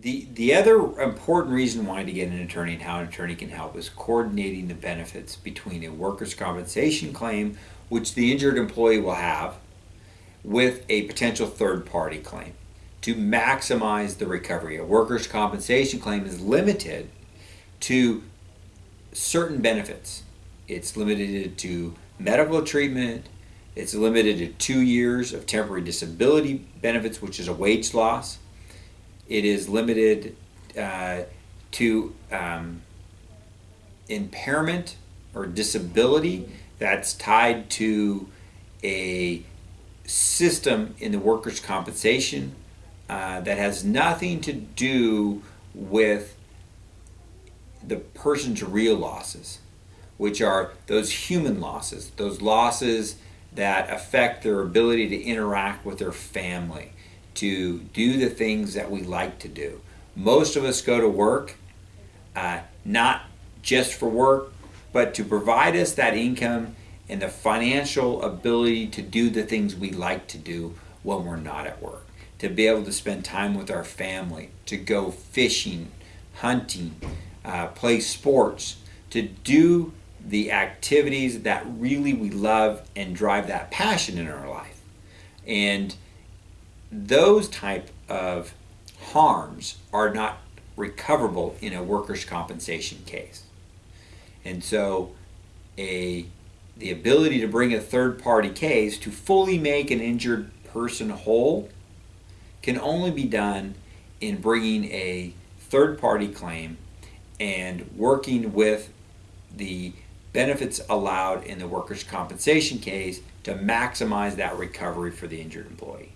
the the other important reason why to get an attorney and how an attorney can help is coordinating the benefits between a workers' compensation claim, which the injured employee will have, with a potential third party claim to maximize the recovery. A workers' compensation claim is limited to certain benefits. It's limited to medical treatment. It's limited to two years of temporary disability benefits, which is a wage loss. It is limited uh, to um, impairment or disability that's tied to a system in the workers' compensation uh, that has nothing to do with the person's real losses, which are those human losses, those losses that affect their ability to interact with their family, to do the things that we like to do. Most of us go to work uh, not just for work, but to provide us that income and the financial ability to do the things we like to do when we're not at work to be able to spend time with our family, to go fishing, hunting, uh, play sports, to do the activities that really we love and drive that passion in our life. And those type of harms are not recoverable in a workers' compensation case. And so a the ability to bring a third party case to fully make an injured person whole can only be done in bringing a third party claim and working with the benefits allowed in the workers' compensation case to maximize that recovery for the injured employee.